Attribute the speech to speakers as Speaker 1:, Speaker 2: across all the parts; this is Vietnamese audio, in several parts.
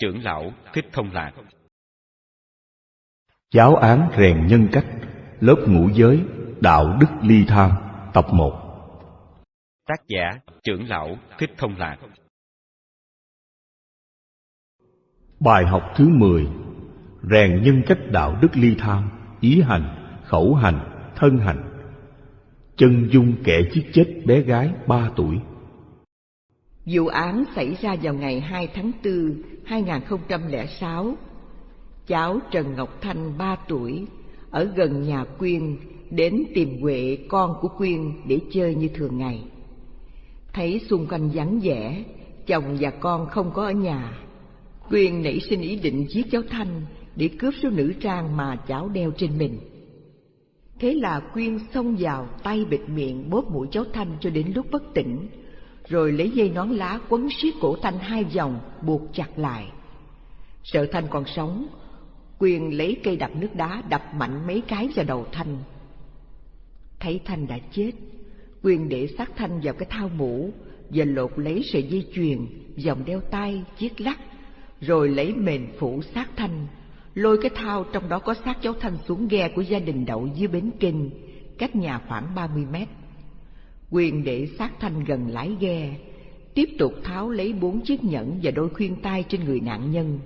Speaker 1: trưởng lão Thích Thông Lạc.
Speaker 2: Giáo án rèn nhân cách Lớp ngũ giới Đạo đức ly tham Tập 1
Speaker 1: Tác giả trưởng lão Thích Thông Lạc.
Speaker 2: Bài học thứ 10 Rèn nhân cách đạo đức ly tham Ý hành, khẩu hành, thân hành. Chân dung kẻ giết chết bé gái 3 tuổi
Speaker 3: Vụ án xảy ra vào ngày 2 tháng 4, 2006. Cháu Trần Ngọc Thanh 3 tuổi, ở gần nhà Quyên, đến tìm Huệ con của Quyên để chơi như thường ngày. Thấy xung quanh vắng vẻ, chồng và con không có ở nhà. Quyên nảy sinh ý định giết cháu Thanh để cướp số nữ trang mà cháu đeo trên mình. Thế là Quyên xông vào tay bịt miệng bóp mũi cháu Thanh cho đến lúc bất tỉnh, rồi lấy dây nón lá quấn siết cổ Thanh hai vòng, buộc chặt lại. Sợ Thanh còn sống, Quyền lấy cây đập nước đá đập mạnh mấy cái vào đầu Thanh. Thấy Thanh đã chết, Quyền để xác Thanh vào cái thao mũ và lột lấy sợi dây chuyền, vòng đeo tay, chiếc lắc, rồi lấy mền phủ xác Thanh, lôi cái thao trong đó có xác cháu Thanh xuống ghe của gia đình đậu dưới bến kinh, cách nhà khoảng ba mươi mét. Quyền để sát Thanh gần lái ghe, tiếp tục tháo lấy bốn chiếc nhẫn và đôi khuyên tai trên người nạn nhân.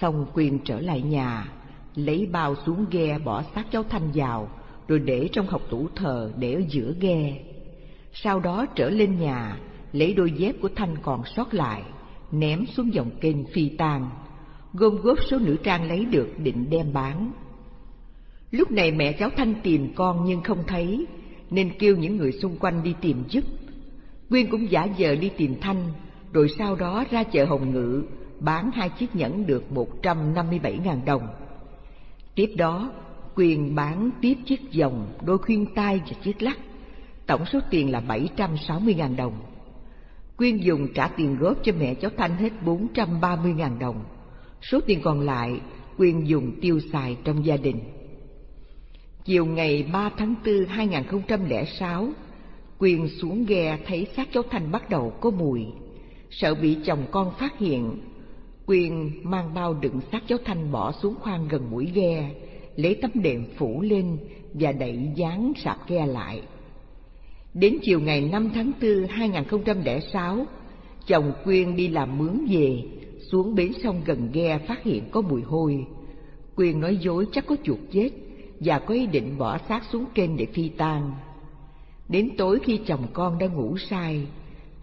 Speaker 3: Xong Quyền trở lại nhà, lấy bao xuống ghe bỏ xác cháu Thanh vào, rồi để trong hộc tủ thờ để ở giữa ghe. Sau đó trở lên nhà, lấy đôi dép của Thanh còn sót lại, ném xuống dòng kênh phi tang, gom góp số nữ trang lấy được định đem bán. Lúc này mẹ cháu Thanh tìm con nhưng không thấy, nên kêu những người xung quanh đi tìm giúp. Quyên cũng giả vờ đi tìm Thanh, rồi sau đó ra chợ Hồng Ngự bán hai chiếc nhẫn được 157.000 đồng. Tiếp đó, Quyên bán tiếp chiếc vòng, đôi khuyên tai và chiếc lắc, tổng số tiền là 760.000 đồng. Quyên dùng trả tiền góp cho mẹ cháu Thanh hết 430.000 đồng. Số tiền còn lại, Quyên dùng tiêu xài trong gia đình. Chiều ngày 3 tháng 4 2006, Quyên xuống ghe thấy xác cháu Thanh bắt đầu có mùi. Sợ bị chồng con phát hiện, Quyên mang bao đựng xác cháu Thanh bỏ xuống khoang gần mũi ghe, lấy tấm đệm phủ lên và đẩy dán sạp ghe lại. Đến chiều ngày 5 tháng 4 2006, chồng Quyên đi làm mướn về, xuống bến sông gần ghe phát hiện có mùi hôi. Quyên nói dối chắc có chuột chết và có ý định bỏ xác xuống kênh để phi tang. Đến tối khi chồng con đã ngủ say,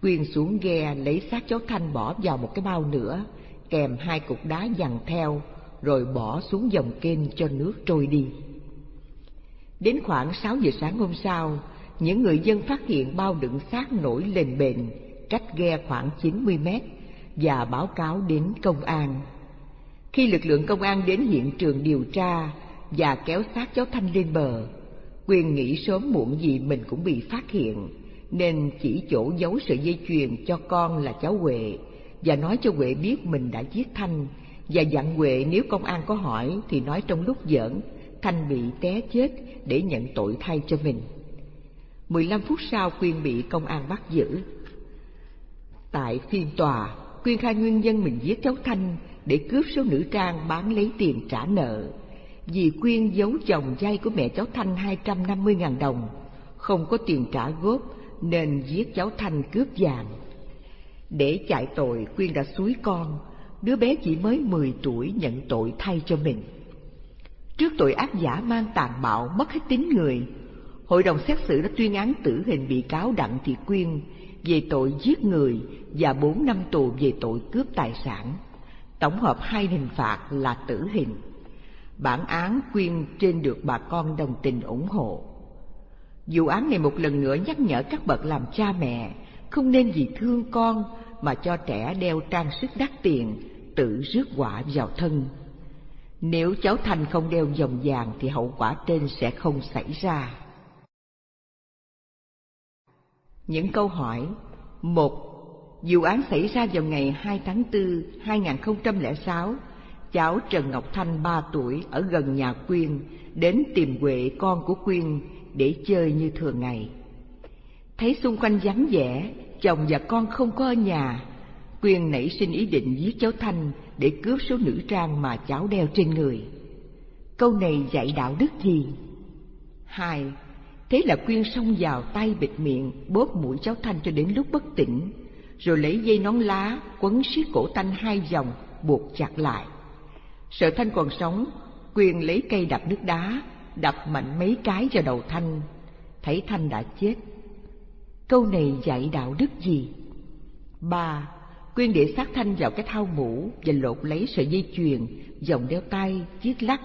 Speaker 3: Quyên xuống ghe lấy xác cháu Thanh bỏ vào một cái bao nữa, kèm hai cục đá dằn theo, rồi bỏ xuống dòng kênh cho nước trôi đi. Đến khoảng sáu giờ sáng hôm sau, những người dân phát hiện bao đựng xác nổi lên bền, cách ghe khoảng chín mươi mét, và báo cáo đến công an. Khi lực lượng công an đến hiện trường điều tra và kéo xác cháu Thanh lên bờ, Quyên nghĩ sớm muộn gì mình cũng bị phát hiện, nên chỉ chỗ giấu sợi dây chuyền cho con là cháu Huệ và nói cho Huệ biết mình đã giết Thanh và dặn Huệ nếu công an có hỏi thì nói trong lúc giỡn Thanh bị té chết để nhận tội thay cho mình. 15 phút sau Quyên bị công an bắt giữ. Tại phiên tòa, Quyên khai nguyên nhân mình giết cháu Thanh để cướp số nữ trang bán lấy tiền trả nợ. Vì Quyên giấu chồng dây của mẹ cháu Thanh 250.000 đồng, không có tiền trả góp nên giết cháu Thanh cướp vàng. Để chạy tội, Quyên đã suối con, đứa bé chỉ mới 10 tuổi nhận tội thay cho mình. Trước tội ác giả mang tàn bạo mất hết tính người, hội đồng xét xử đã tuyên án tử hình bị cáo Đặng Thị Quyên về tội giết người và 4 năm tù về tội cướp tài sản. Tổng hợp hai hình phạt là tử hình. Bản án Quyên trên được bà con đồng tình ủng hộ. Vụ án này một lần nữa nhắc nhở các bậc làm cha mẹ không nên vì thương con mà cho trẻ đeo trang sức đắt tiền, tự rước quả vào thân. Nếu cháu Thành không đeo vòng vàng thì hậu quả trên sẽ không xảy ra. Những câu hỏi một Vụ án xảy ra vào ngày 2 tháng 4, 2006, cháu Trần Ngọc Thanh 3 tuổi ở gần nhà Quyên đến tìm Huệ con của Quyên để chơi như thường ngày. Thấy xung quanh vắng vẻ, chồng và con không có ở nhà, Quyên nảy sinh ý định giết cháu Thanh để cướp số nữ trang mà cháu đeo trên người. Câu này dạy đạo đức gì? Hai, thế là Quyên xông vào tay bịt miệng, bóp mũi cháu Thanh cho đến lúc bất tỉnh, rồi lấy dây nón lá quấn siết cổ Thanh hai vòng, buộc chặt lại. Sợ Thanh còn sống, Quyên lấy cây đập nước đá, đập mạnh mấy cái vào đầu Thanh, thấy Thanh đã chết. Câu này dạy đạo đức gì? Ba, Quyên để xác Thanh vào cái thau mũ và lột lấy sợi dây chuyền, vòng đeo tay, chiếc lắc,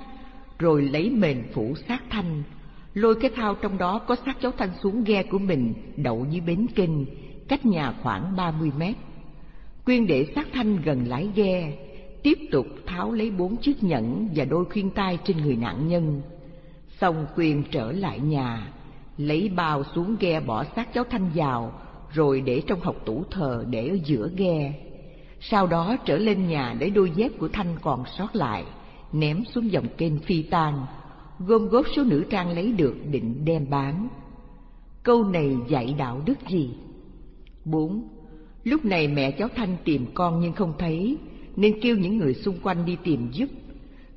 Speaker 3: rồi lấy mền phủ xác Thanh, lôi cái thau trong đó có xác cháu Thanh xuống ghe của mình đậu dưới bến kinh, cách nhà khoảng ba mươi mét. Quyên để xác Thanh gần lái ghe, tiếp tục tháo lấy bốn chiếc nhẫn và đôi khuyên tai trên người nạn nhân. Xong quyền trở lại nhà, lấy bao xuống ghe bỏ xác cháu Thanh vào, rồi để trong hộc tủ thờ để ở giữa ghe. Sau đó trở lên nhà để đôi dép của Thanh còn sót lại, ném xuống dòng kênh phi tan, gom góp số nữ trang lấy được định đem bán. Câu này dạy đạo đức gì? Bốn. Lúc này mẹ cháu Thanh tìm con nhưng không thấy, nên kêu những người xung quanh đi tìm giúp.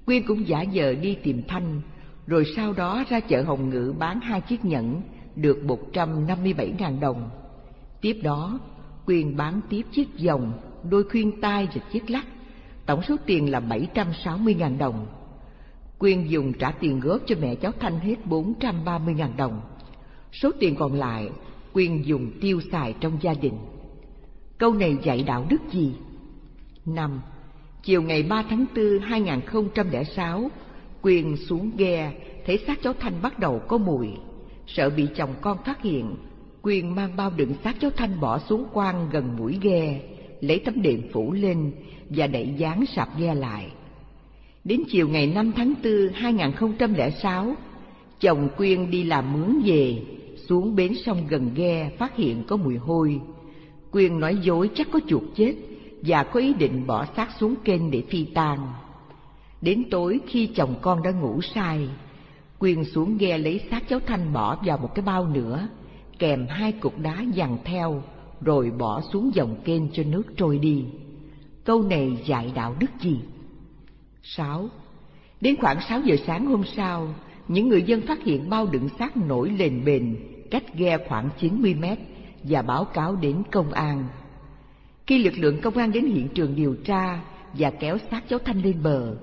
Speaker 3: Quyên cũng giả vờ đi tìm Thanh, rồi sau đó ra chợ Hồng Ngự bán hai chiếc nhẫn, được một trăm năm mươi bảy ngàn đồng. Tiếp đó, Quyên bán tiếp chiếc vòng, đôi khuyên tai và chiếc lắc, tổng số tiền là bảy trăm sáu mươi ngàn đồng. Quyên dùng trả tiền góp cho mẹ cháu Thanh hết bốn trăm ba mươi ngàn đồng. Số tiền còn lại, Quyên dùng tiêu xài trong gia đình. Câu này dạy đạo đức gì? Năm, chiều ngày 3 tháng 4 2006, Quyên xuống ghe, thấy xác cháu Thanh bắt đầu có mùi. Sợ bị chồng con phát hiện, Quyên mang bao đựng xác cháu Thanh bỏ xuống quan gần mũi ghe, lấy tấm đệm phủ lên và đẩy dán sạp ghe lại. Đến chiều ngày 5 tháng 4 2006, chồng Quyên đi làm mướn về, xuống bến sông gần ghe phát hiện có mùi hôi. Quyên nói dối chắc có chuột chết và có ý định bỏ xác xuống kênh để phi tang. Đến tối khi chồng con đã ngủ say, Quyên xuống ghe lấy xác cháu Thanh bỏ vào một cái bao nữa, kèm hai cục đá dằn theo, rồi bỏ xuống dòng kênh cho nước trôi đi. Câu này dạy đạo đức gì? Sáu. Đến khoảng sáu giờ sáng hôm sau, những người dân phát hiện bao đựng xác nổi lên bền cách ghe khoảng chín mươi mét và báo cáo đến công an. Khi lực lượng công an đến hiện trường điều tra và kéo xác cháu Thanh lên bờ,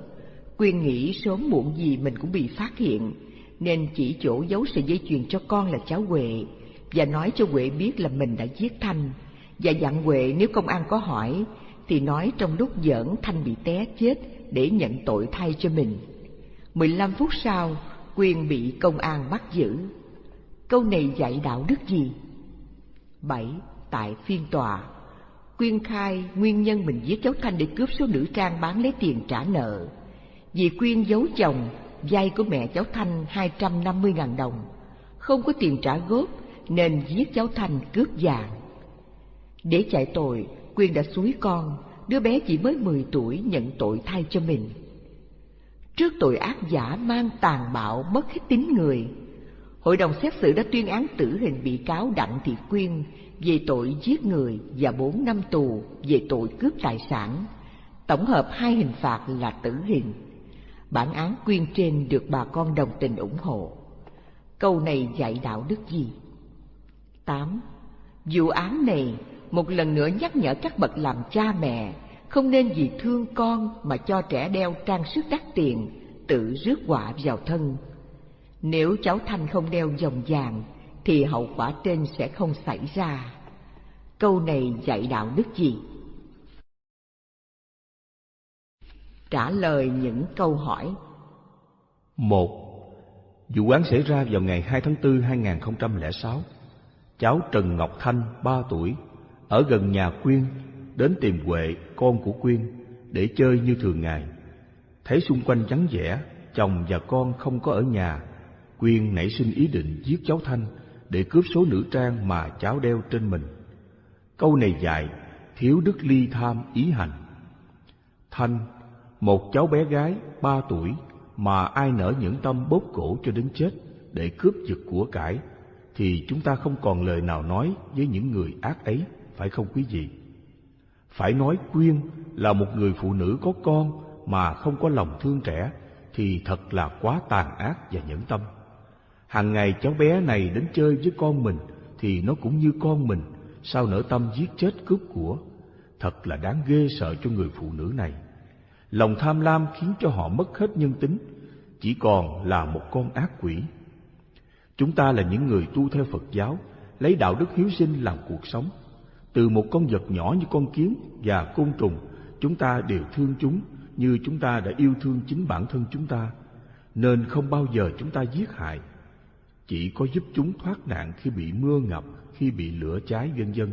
Speaker 3: Quyên nghĩ sớm muộn gì mình cũng bị phát hiện, nên chỉ chỗ giấu sợi dây chuyền cho con là cháu Huệ và nói cho Huệ biết là mình đã giết Thanh và dặn Huệ nếu công an có hỏi thì nói trong lúc giỡn Thanh bị té chết để nhận tội thay cho mình. 15 phút sau, Quyên bị công an bắt giữ. Câu này dạy đạo đức gì? 7. Tại phiên tòa, Quyên khai nguyên nhân mình giết cháu Thanh để cướp số nữ trang bán lấy tiền trả nợ. Vì Quyên giấu chồng, vay của mẹ cháu Thanh 250.000 đồng, không có tiền trả góp nên giết cháu Thanh cướp vàng. Để chạy tội, Quyên đã suối con, đứa bé chỉ mới 10 tuổi nhận tội thay cho mình. Trước tội ác giả mang tàn bạo mất hết tính người, Hội đồng xét xử đã tuyên án tử hình bị cáo Đặng Thị Quyên về tội giết người và 4 năm tù về tội cướp tài sản. Tổng hợp hai hình phạt là tử hình. Bản án Quyên trên được bà con đồng tình ủng hộ. Câu này dạy đạo đức gì? 8. Vụ án này một lần nữa nhắc nhở các bậc làm cha mẹ không nên vì thương con mà cho trẻ đeo trang sức đắt tiền, tự rước họa vào thân. Nếu cháu Thanh không đeo vòng vàng, thì hậu quả trên sẽ không xảy ra. Câu này dạy đạo đức gì? Trả lời những câu hỏi
Speaker 2: một Vụ án xảy ra vào ngày 2 tháng 4 2006. Cháu Trần Ngọc Thanh, 3 tuổi, ở gần nhà Quyên, đến tìm Huệ, con của Quyên, để chơi như thường ngày. Thấy xung quanh vắng vẻ, chồng và con không có ở nhà, Quyên nảy sinh ý định giết cháu Thanh để cướp số nữ trang mà cháu đeo trên mình. Câu này dạy, thiếu đức ly tham ý hành. Thanh, một cháu bé gái ba tuổi mà ai nỡ những tâm bóp cổ cho đến chết để cướp giật của cải, thì chúng ta không còn lời nào nói với những người ác ấy, phải không quý vị? Phải nói Quyên là một người phụ nữ có con mà không có lòng thương trẻ thì thật là quá tàn ác và nhẫn tâm. Hàng ngày cháu bé này đến chơi với con mình thì nó cũng như con mình, sao nỡ tâm giết chết cướp của. Thật là đáng ghê sợ cho người phụ nữ này. Lòng tham lam khiến cho họ mất hết nhân tính, chỉ còn là một con ác quỷ. Chúng ta là những người tu theo Phật giáo, lấy đạo đức hiếu sinh làm cuộc sống. Từ một con vật nhỏ như con kiến và côn trùng, chúng ta đều thương chúng như chúng ta đã yêu thương chính bản thân chúng ta, nên không bao giờ chúng ta giết hại. Chỉ có giúp chúng thoát nạn khi bị mưa ngập, khi bị lửa cháy vân vân.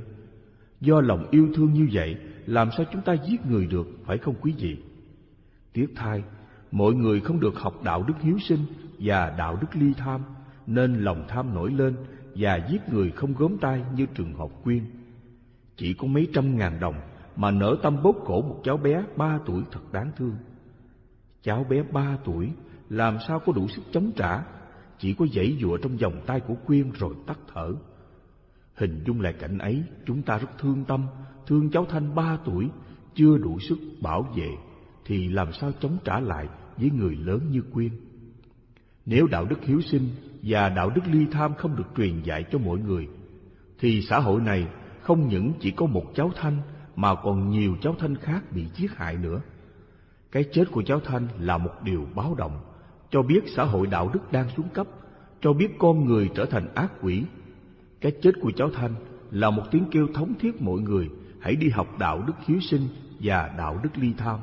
Speaker 2: Do lòng yêu thương như vậy, làm sao chúng ta giết người được, phải không quý vị? Tiếc thay, mọi người không được học đạo đức hiếu sinh và đạo đức ly tham, nên lòng tham nổi lên và giết người không gớm tay như trường hợp quyên. Chỉ có mấy trăm ngàn đồng mà nỡ tâm bóp cổ một cháu bé ba tuổi thật đáng thương. Cháu bé ba tuổi làm sao có đủ sức chống trả, chỉ có dãy dụa trong vòng tay của Quyên rồi tắt thở. Hình dung lại cảnh ấy, chúng ta rất thương tâm, thương cháu Thanh ba tuổi, chưa đủ sức bảo vệ, thì làm sao chống trả lại với người lớn như Quyên. Nếu đạo đức hiếu sinh và đạo đức ly tham không được truyền dạy cho mọi người, thì xã hội này không những chỉ có một cháu Thanh mà còn nhiều cháu Thanh khác bị giết hại nữa. Cái chết của cháu Thanh là một điều báo động, cho biết xã hội đạo đức đang xuống cấp, cho biết con người trở thành ác quỷ. Cái chết của cháu Thanh là một tiếng kêu thống thiết mọi người hãy đi học đạo đức hiếu sinh và đạo đức ly tham.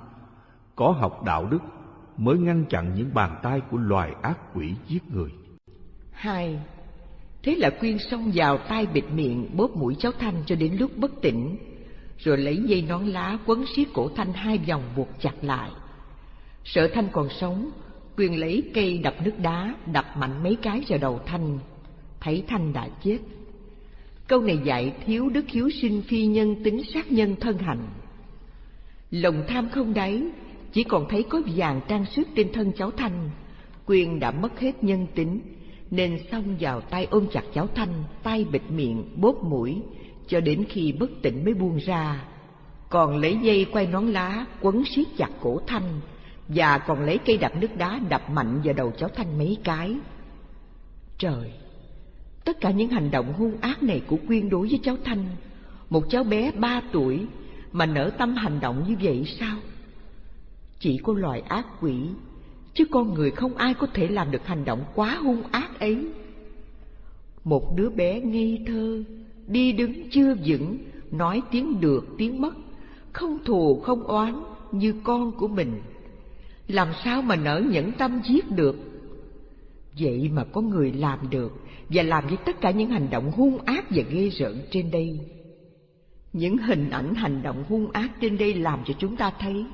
Speaker 2: Có học đạo đức mới ngăn chặn những bàn tay của loài ác quỷ giết người.
Speaker 3: Hai, thế là Quyên xông vào tay bịt miệng bóp mũi cháu Thanh cho đến lúc bất tỉnh, rồi lấy dây nón lá quấn xiết cổ Thanh hai vòng buộc chặt lại. Sợ Thanh còn sống, quyền lấy cây đập nước đá đập mạnh mấy cái vào đầu Thanh, thấy Thanh đã chết. Câu này dạy thiếu đức hiếu sinh phi nhân tính sát nhân thân hành. Lòng tham không đáy, chỉ còn thấy có vàng trang sức trên thân cháu Thanh. quyền đã mất hết nhân tính, nên xông vào tay ôm chặt cháu Thanh, tay bịt miệng, bóp mũi, cho đến khi bất tỉnh mới buông ra. Còn lấy dây quay nón lá, quấn siết chặt cổ Thanh, và còn lấy cây đập nước đá đập mạnh vào đầu cháu Thanh mấy cái. Trời! Tất cả những hành động hung ác này của Quyên đối với cháu Thanh, một cháu bé ba tuổi mà nở tâm hành động như vậy sao? Chỉ có loài ác quỷ, chứ con người không ai có thể làm được hành động quá hung ác ấy. Một đứa bé ngây thơ, đi đứng chưa vững, nói tiếng được tiếng mất, không thù không oán như con của mình. Làm sao mà nỡ nhẫn tâm giết được? Vậy mà có người làm được và làm với tất cả những hành động hung ác và ghê rợn trên đây. Những hình ảnh hành động hung ác trên đây làm cho chúng ta thấy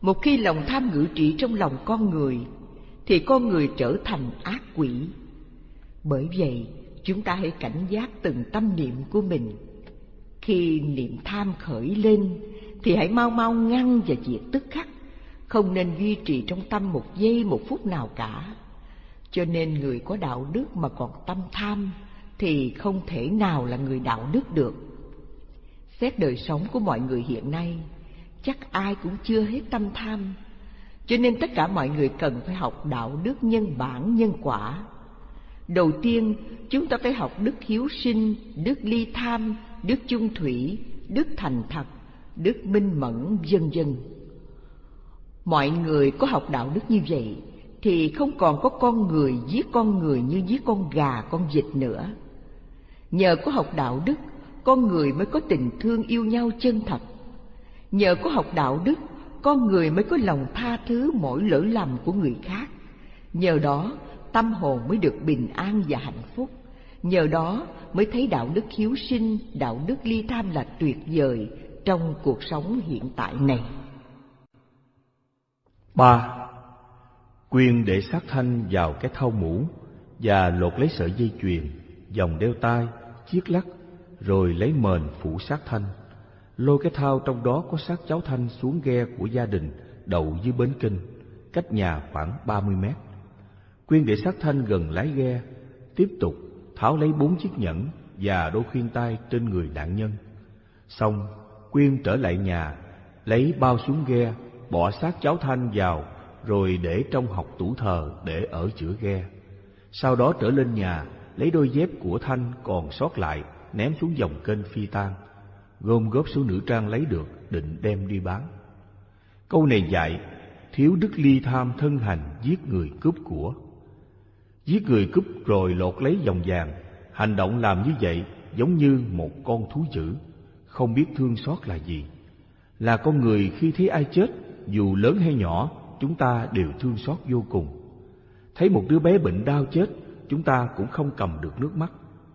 Speaker 3: một khi lòng tham ngự trị trong lòng con người thì con người trở thành ác quỷ. Bởi vậy, chúng ta hãy cảnh giác từng tâm niệm của mình. Khi niệm tham khởi lên thì hãy mau mau ngăn và diệt tức khắc, không nên duy trì trong tâm một giây một phút nào cả. Cho nên người có đạo đức mà còn tâm tham thì không thể nào là người đạo đức được. Xét đời sống của mọi người hiện nay, chắc ai cũng chưa hết tâm tham. Cho nên tất cả mọi người cần phải học đạo đức nhân bản nhân quả. Đầu tiên, chúng ta phải học đức hiếu sinh, đức ly tham, đức chung thủy, đức thành thật, đức minh mẫn, vân vân. Mọi người có học đạo đức như vậy thì không còn có con người giết con người như giết con gà, con vịt nữa. Nhờ có học đạo đức, con người mới có tình thương yêu nhau chân thật. Nhờ có học đạo đức, con người mới có lòng tha thứ mỗi lỗi lầm của người khác. Nhờ đó, tâm hồn mới được bình an và hạnh phúc. Nhờ đó mới thấy đạo đức hiếu sinh, đạo đức ly tham là tuyệt vời trong cuộc sống hiện tại này
Speaker 2: ba Quyên để sát thanh vào cái thau mũ và lột lấy sợi dây chuyền, vòng đeo tay, chiếc lắc, rồi lấy mền phủ sát thanh. Lôi cái thau trong đó có xác cháu thanh xuống ghe của gia đình đậu dưới bến kinh, cách nhà khoảng ba mươi mét. Quyên để sát thanh gần lái ghe, tiếp tục tháo lấy bốn chiếc nhẫn và đôi khuyên tai trên người nạn nhân. Xong, Quyên trở lại nhà, lấy bao xuống ghe, bỏ xác cháu Thanh vào, rồi để trong học tủ thờ để ở chữa ghe. Sau đó trở lên nhà, lấy đôi dép của Thanh còn sót lại, ném xuống dòng kênh phi tan, gom góp số nữ trang lấy được, định đem đi bán. Câu này dạy, thiếu đức ly tham thân hành giết người cướp của. Giết người cướp rồi lột lấy dòng vàng, hành động làm như vậy giống như một con thú dữ, không biết thương xót là gì. Là con người khi thấy ai chết, dù lớn hay nhỏ, chúng ta đều thương xót vô cùng. Thấy một đứa bé bệnh đau chết, chúng ta cũng không cầm được nước mắt.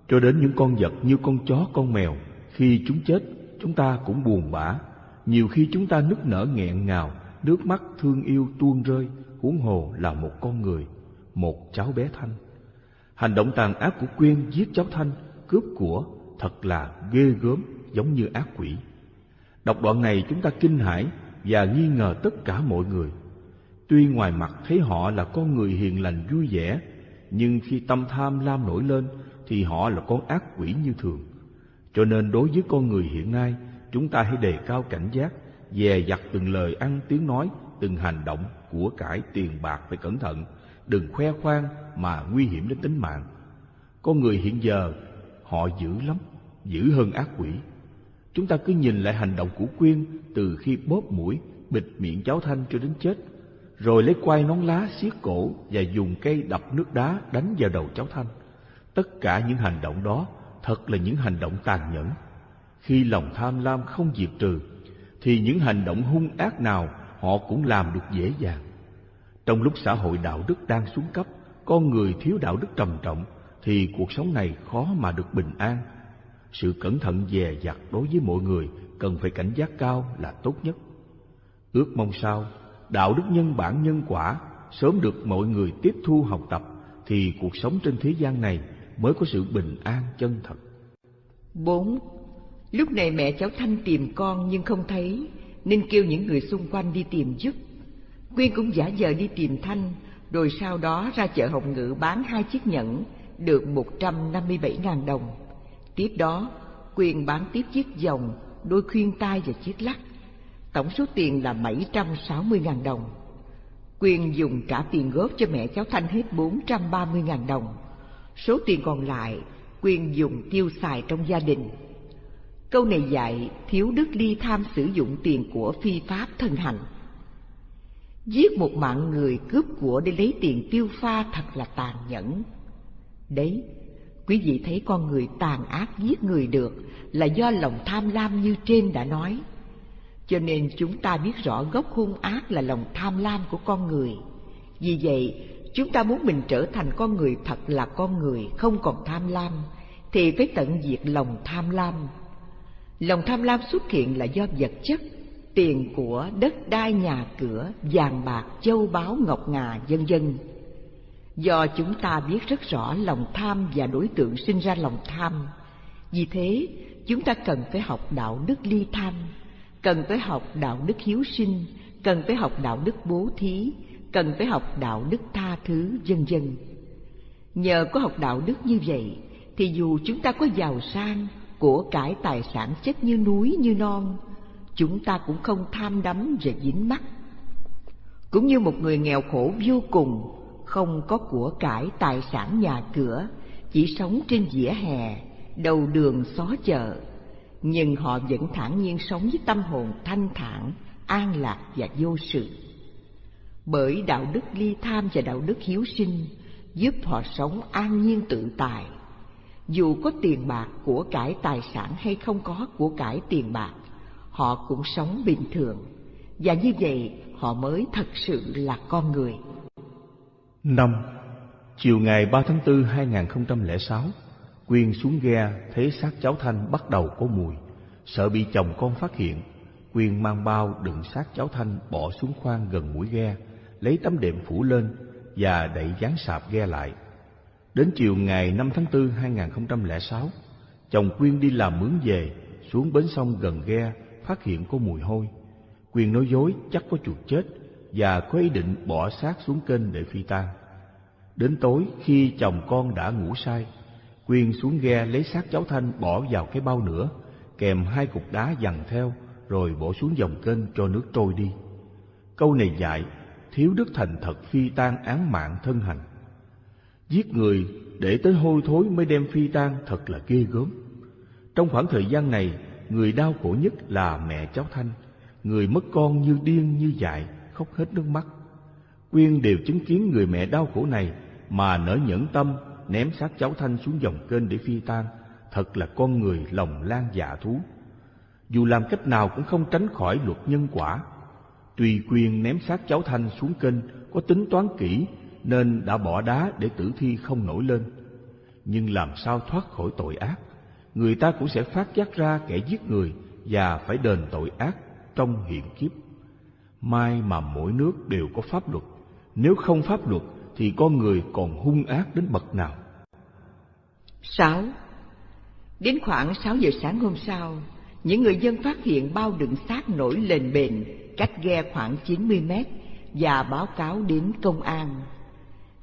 Speaker 2: Cho đến những con vật như con chó, con mèo, khi chúng chết, chúng ta cũng buồn bã. Nhiều khi chúng ta nức nở nghẹn ngào, nước mắt thương yêu tuôn rơi, huống hồ là một con người, một cháu bé Thanh. Hành động tàn ác của Quyên giết cháu Thanh, cướp của, thật là ghê gớm, giống như ác quỷ. Đọc đoạn này chúng ta kinh hãi và nghi ngờ tất cả mọi người. Tuy ngoài mặt thấy họ là con người hiền lành vui vẻ, nhưng khi tâm tham lam nổi lên thì họ là con ác quỷ như thường. Cho nên đối với con người hiện nay, chúng ta hãy đề cao cảnh giác, dè dặt từng lời ăn tiếng nói, từng hành động của cải tiền bạc phải cẩn thận, đừng khoe khoang mà nguy hiểm đến tính mạng. Con người hiện giờ họ dữ lắm, dữ hơn ác quỷ. Chúng ta cứ nhìn lại hành động của Quyên từ khi bóp mũi, bịt miệng cháu Thanh cho đến chết, rồi lấy quai nón lá xiết cổ và dùng cây đập nước đá đánh vào đầu cháu Thanh. Tất cả những hành động đó thật là những hành động tàn nhẫn. Khi lòng tham lam không diệt trừ, thì những hành động hung ác nào họ cũng làm được dễ dàng. Trong lúc xã hội đạo đức đang xuống cấp, con người thiếu đạo đức trầm trọng, thì cuộc sống này khó mà được bình an. Sự cẩn thận dè dặt đối với mọi người cần phải cảnh giác cao là tốt nhất. Ước mong sao, đạo đức nhân bản nhân quả sớm được mọi người tiếp thu học tập, thì cuộc sống trên thế gian này mới có sự bình an chân thật.
Speaker 3: 4. Lúc này mẹ cháu Thanh tìm con nhưng không thấy, nên kêu những người xung quanh đi tìm giúp. Quyên cũng giả vờ đi tìm Thanh, rồi sau đó ra chợ Hồng Ngự bán hai chiếc nhẫn, được 157.000 đồng. Tiếp đó, quyền bán tiếp chiếc vòng, đôi khuyên tai và chiếc lắc. Tổng số tiền là 760.000 đồng. Quyền dùng trả tiền góp cho mẹ cháu Thanh hết 430.000 đồng. Số tiền còn lại, quyền dùng tiêu xài trong gia đình. Câu này dạy thiếu đức ly tham sử dụng tiền của phi pháp thân hành. Giết một mạng người cướp của để lấy tiền tiêu pha thật là tàn nhẫn. Đấy, quý vị thấy con người tàn ác giết người được là do lòng tham lam như trên đã nói. Cho nên chúng ta biết rõ gốc hung ác là lòng tham lam của con người. Vì vậy, chúng ta muốn mình trở thành con người thật là con người, không còn tham lam, thì phải tận diệt lòng tham lam. Lòng tham lam xuất hiện là do vật chất, tiền của, đất đai nhà cửa, vàng bạc, châu báu, ngọc ngà, vân vân. Do chúng ta biết rất rõ lòng tham và đối tượng sinh ra lòng tham, vì thế chúng ta cần phải học đạo đức ly tham, cần phải học đạo đức hiếu sinh, cần phải học đạo đức bố thí, cần phải học đạo đức tha thứ, vân vân. Nhờ có học đạo đức như vậy, thì dù chúng ta có giàu sang, của cải tài sản chất như núi như non, chúng ta cũng không tham đắm và dính mắc. Cũng như một người nghèo khổ vô cùng, không có của cải tài sản nhà cửa, chỉ sống trên vỉa hè, đầu đường xó chợ, nhưng họ vẫn thản nhiên sống với tâm hồn thanh thản, an lạc và vô sự. Bởi đạo đức ly tham và đạo đức hiếu sinh giúp họ sống an nhiên tự tại. Dù có tiền bạc, của cải tài sản hay không có của cải tiền bạc, họ cũng sống bình thường. Và như vậy họ mới thật sự là con người.
Speaker 2: Năm Chiều ngày 3 tháng 4 2006, Quyên xuống ghe thấy xác cháu Thanh bắt đầu có mùi, sợ bị chồng con phát hiện. Quyên mang bao đựng xác cháu Thanh bỏ xuống khoang gần mũi ghe, lấy tấm đệm phủ lên và đậy dán sạp ghe lại. Đến chiều ngày 5 tháng 4 2006, chồng Quyên đi làm mướn về, xuống bến sông gần ghe, phát hiện có mùi hôi. Quyên nói dối chắc có chuột chết và có ý định bỏ xác xuống kênh để phi tang. Đến tối khi chồng con đã ngủ say, Quyên xuống ghe lấy xác cháu Thanh bỏ vào cái bao nữa, kèm hai cục đá dằn theo, rồi bỏ xuống dòng kênh cho nước trôi đi. Câu này dạy thiếu đức thành thật phi tan án mạng thân hành. Giết người để tới hôi thối mới đem phi tan thật là ghê gớm. Trong khoảng thời gian này, người đau khổ nhất là mẹ cháu Thanh, người mất con như điên như dại, khóc hết nước mắt. Quyên đều chứng kiến người mẹ đau khổ này mà nở nhẫn tâm ném xác cháu Thanh xuống dòng kênh để phi tan, thật là con người lòng lan dạ thú. Dù làm cách nào cũng không tránh khỏi luật nhân quả. Tùy Quyên ném xác cháu Thanh xuống kênh có tính toán kỹ nên đã bỏ đá để tử thi không nổi lên. Nhưng làm sao thoát khỏi tội ác? Người ta cũng sẽ phát giác ra kẻ giết người và phải đền tội ác trong hiện kiếp. Mai mà mỗi nước đều có pháp luật, nếu không pháp luật thì con người còn hung ác đến bậc nào.
Speaker 3: 6. Đến khoảng 6 giờ sáng hôm sau, những người dân phát hiện bao đựng xác nổi lên bền cách ghe khoảng 90 mét và báo cáo đến công an.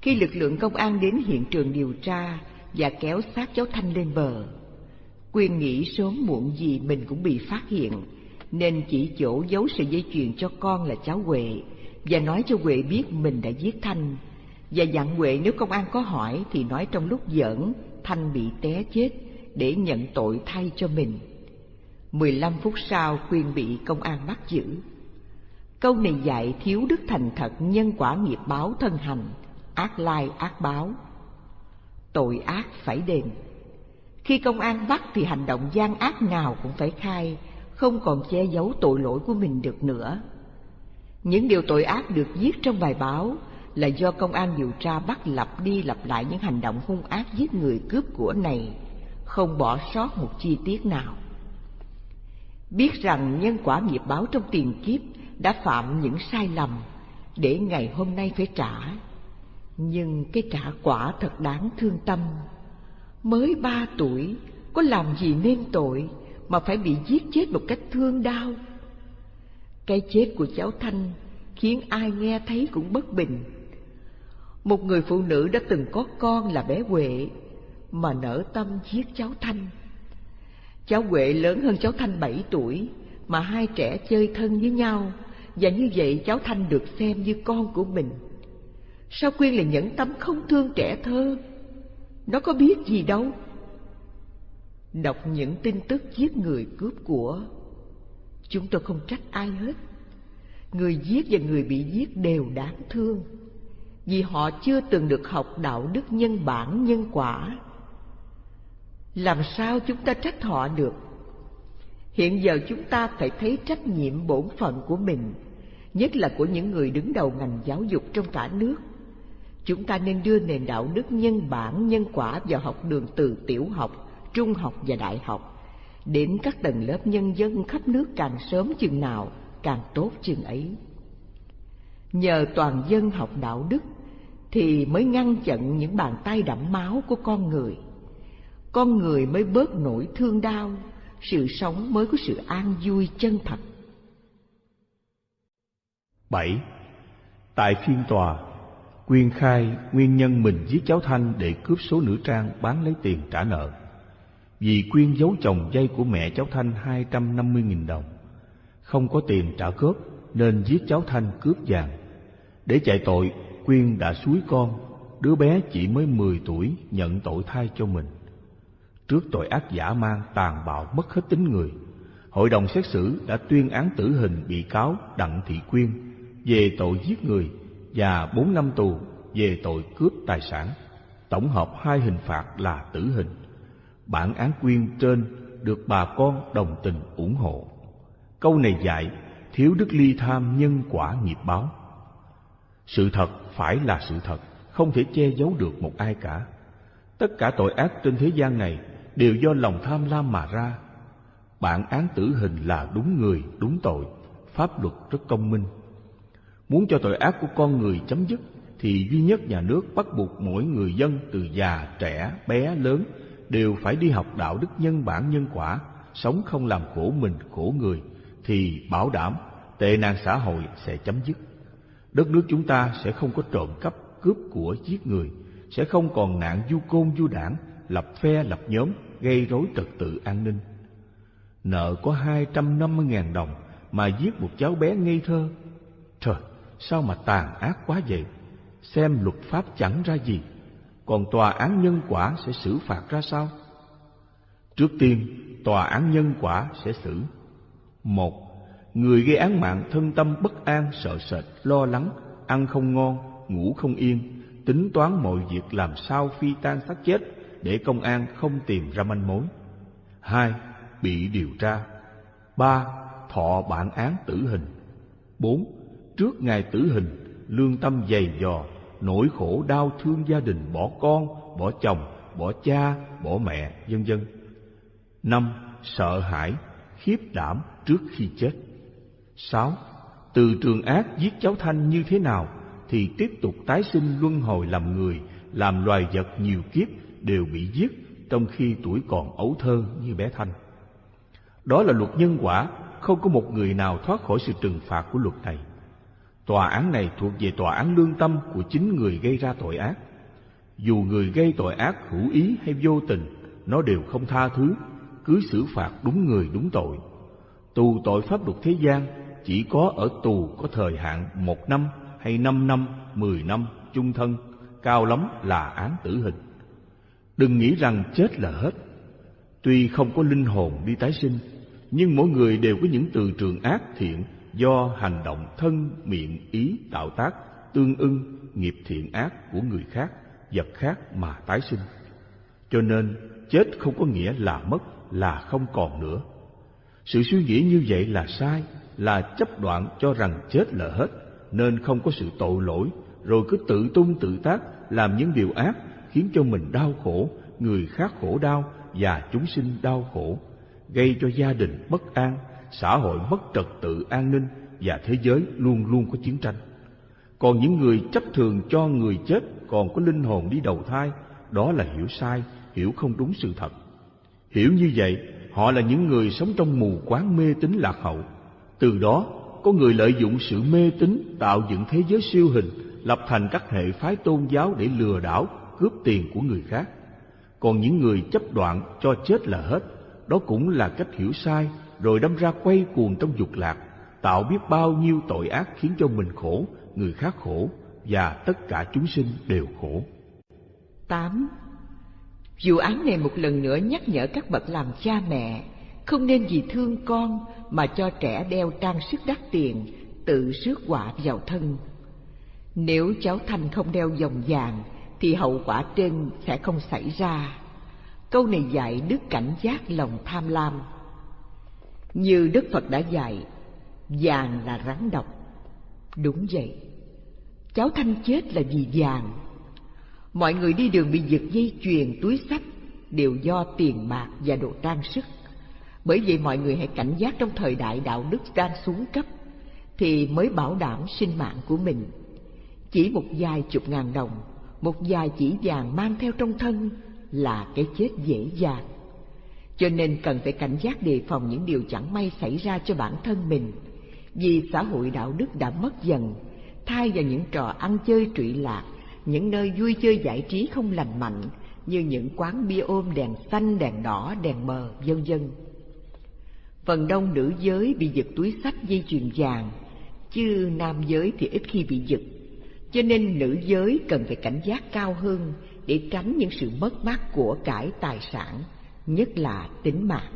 Speaker 3: Khi lực lượng công an đến hiện trường điều tra và kéo xác cháu Thanh lên bờ, Quyên nghĩ sớm muộn gì mình cũng bị phát hiện, nên chỉ chỗ giấu sợi dây chuyền cho con là cháu Huệ và nói cho Huệ biết mình đã giết Thanh và dặn Huệ nếu công an có hỏi thì nói trong lúc giỡn Thanh bị té chết để nhận tội thay cho mình. Mười lăm phút sau Quyên bị công an bắt giữ. Câu này dạy thiếu đức thành thật nhân quả nghiệp báo thân hành, ác lai ác báo. Tội ác phải đền. Khi công an bắt thì hành động gian ác nào cũng phải khai, không còn che giấu tội lỗi của mình được nữa. Những điều tội ác được viết trong bài báo là do công an điều tra bắt lặp đi lặp lại những hành động hung ác giết người cướp của này, không bỏ sót một chi tiết nào. Biết rằng nhân quả nghiệp báo trong tiền kiếp đã phạm những sai lầm để ngày hôm nay phải trả, nhưng cái trả quả thật đáng thương tâm. Mới ba tuổi, có làm gì nên tội mà phải bị giết chết một cách thương đau. Cái chết của cháu Thanh khiến ai nghe thấy cũng bất bình một người phụ nữ đã từng có con là bé Huệ, mà nở tâm giết cháu Thanh. Cháu Huệ lớn hơn cháu Thanh bảy tuổi, mà hai trẻ chơi thân với nhau, và như vậy cháu Thanh được xem như con của mình. Sao Quyên lại nhẫn tâm không thương trẻ thơ? Nó có biết gì đâu. Đọc những tin tức giết người cướp của, chúng tôi không trách ai hết. Người giết và người bị giết đều đáng thương vì họ chưa từng được học đạo đức nhân bản nhân quả. Làm sao chúng ta trách họ được? Hiện giờ chúng ta phải thấy trách nhiệm bổn phận của mình, nhất là của những người đứng đầu ngành giáo dục trong cả nước. Chúng ta nên đưa nền đạo đức nhân bản nhân quả vào học đường từ tiểu học, trung học và đại học, đến các tầng lớp nhân dân khắp nước càng sớm chừng nào càng tốt chừng ấy. Nhờ toàn dân học đạo đức thì mới ngăn chặn những bàn tay đẫm máu của con người. Con người mới bớt nỗi thương đau, sự sống mới có sự an vui chân thật.
Speaker 2: 7. Tại phiên tòa, Quyên khai nguyên nhân mình giết cháu Thanh để cướp số nữ trang bán lấy tiền trả nợ. Vì Quyên giấu chồng dây của mẹ cháu Thanh 250.000 đồng. Không có tiền trả cướp nên giết cháu Thanh cướp vàng. Để chạy tội, Quyên đã suối con, đứa bé chỉ mới 10 tuổi nhận tội thay cho mình. Trước tội ác giả mang tàn bạo mất hết tính người, hội đồng xét xử đã tuyên án tử hình bị cáo Đặng Thị Quyên về tội giết người và 4 năm tù về tội cướp tài sản. Tổng hợp hai hình phạt là tử hình. Bản án Quyên trên được bà con đồng tình ủng hộ. Câu này dạy thiếu đức ly tham nhân quả nghiệp báo. Sự thật phải là sự thật, không thể che giấu được một ai cả. Tất cả tội ác trên thế gian này đều do lòng tham lam mà ra. Bản án tử hình là đúng người, đúng tội, pháp luật rất công minh. Muốn cho tội ác của con người chấm dứt thì duy nhất nhà nước bắt buộc mỗi người dân từ già, trẻ, bé, lớn đều phải đi học đạo đức nhân bản nhân quả, sống không làm khổ mình, khổ người, thì bảo đảm tệ nạn xã hội sẽ chấm dứt đất nước chúng ta sẽ không có trộm cắp, cướp của giết người, sẽ không còn nạn du côn du đảng, lập phe lập nhóm, gây rối trật tự an ninh. Nợ có hai trăm năm mươi ngàn đồng mà giết một cháu bé ngây thơ. Trời, sao mà tàn ác quá vậy? Xem luật pháp chẳng ra gì, còn tòa án nhân quả sẽ xử phạt ra sao? Trước tiên, tòa án nhân quả sẽ xử. Một, người gây án mạng thân tâm bất an, sợ sệt, lo lắng, ăn không ngon, ngủ không yên, tính toán mọi việc làm sao phi tan xác chết để công an không tìm ra manh mối. Hai, bị điều tra. Ba, thọ bản án tử hình. Bốn, trước ngày tử hình, lương tâm dày dò, nỗi khổ đau thương gia đình bỏ con, bỏ chồng, bỏ cha, bỏ mẹ, vân vân. Năm, sợ hãi, khiếp đảm trước khi chết. Sáu, từ trường ác giết cháu Thanh như thế nào thì tiếp tục tái sinh luân hồi làm người, làm loài vật nhiều kiếp đều bị giết trong khi tuổi còn ấu thơ như bé Thanh. Đó là luật nhân quả, không có một người nào thoát khỏi sự trừng phạt của luật này. Tòa án này thuộc về tòa án lương tâm của chính người gây ra tội ác. Dù người gây tội ác hữu ý hay vô tình, nó đều không tha thứ, cứ xử phạt đúng người đúng tội. Tù tội pháp luật thế gian chỉ có ở tù có thời hạn một năm hay năm năm, mười năm, chung thân, cao lắm là án tử hình. Đừng nghĩ rằng chết là hết. Tuy không có linh hồn đi tái sinh, nhưng mỗi người đều có những từ trường ác thiện do hành động thân, miệng, ý tạo tác tương ưng nghiệp thiện ác của người khác, vật khác mà tái sinh. Cho nên, chết không có nghĩa là mất, là không còn nữa. Sự suy nghĩ như vậy là sai, là chấp đoạn cho rằng chết là hết, nên không có sự tội lỗi, rồi cứ tự tung tự tác làm những điều ác khiến cho mình đau khổ, người khác khổ đau và chúng sinh đau khổ, gây cho gia đình bất an, xã hội mất trật tự an ninh và thế giới luôn luôn có chiến tranh. Còn những người chấp thường cho người chết còn có linh hồn đi đầu thai, đó là hiểu sai, hiểu không đúng sự thật. Hiểu như vậy, họ là những người sống trong mù quáng mê tín lạc hậu. Từ đó, có người lợi dụng sự mê tín tạo dựng thế giới siêu hình, lập thành các hệ phái tôn giáo để lừa đảo, cướp tiền của người khác. Còn những người chấp đoạn cho chết là hết, đó cũng là cách hiểu sai, rồi đâm ra quay cuồng trong dục lạc, tạo biết bao nhiêu tội ác khiến cho mình khổ, người khác khổ và tất cả chúng sinh đều khổ.
Speaker 3: 8. Vụ án này một lần nữa nhắc nhở các bậc làm cha mẹ không nên vì thương con mà cho trẻ đeo trang sức đắt tiền, tự rước họa vào thân. Nếu cháu Thanh không đeo vòng vàng, thì hậu quả trên sẽ không xảy ra. Câu này dạy đức cảnh giác lòng tham lam. Như Đức Phật đã dạy, vàng là rắn độc. Đúng vậy, cháu Thanh chết là vì vàng. Mọi người đi đường bị giật dây chuyền, túi sách đều do tiền bạc và đồ trang sức. Bởi vậy mọi người hãy cảnh giác trong thời đại đạo đức đang xuống cấp thì mới bảo đảm sinh mạng của mình. Chỉ một vài chục ngàn đồng, một vài chỉ vàng mang theo trong thân là cái chết dễ dàng. Cho nên cần phải cảnh giác đề phòng những điều chẳng may xảy ra cho bản thân mình. Vì xã hội đạo đức đã mất dần, thay vào những trò ăn chơi trụy lạc, những nơi vui chơi giải trí không lành mạnh như những quán bia ôm đèn xanh, đèn đỏ, đèn mờ, vân vân. Phần đông nữ giới bị giật túi sách dây chuyền vàng, chứ nam giới thì ít khi bị giật. Cho nên nữ giới cần phải cảnh giác cao hơn để tránh những sự mất mát của cải tài sản, nhất là tính mạng.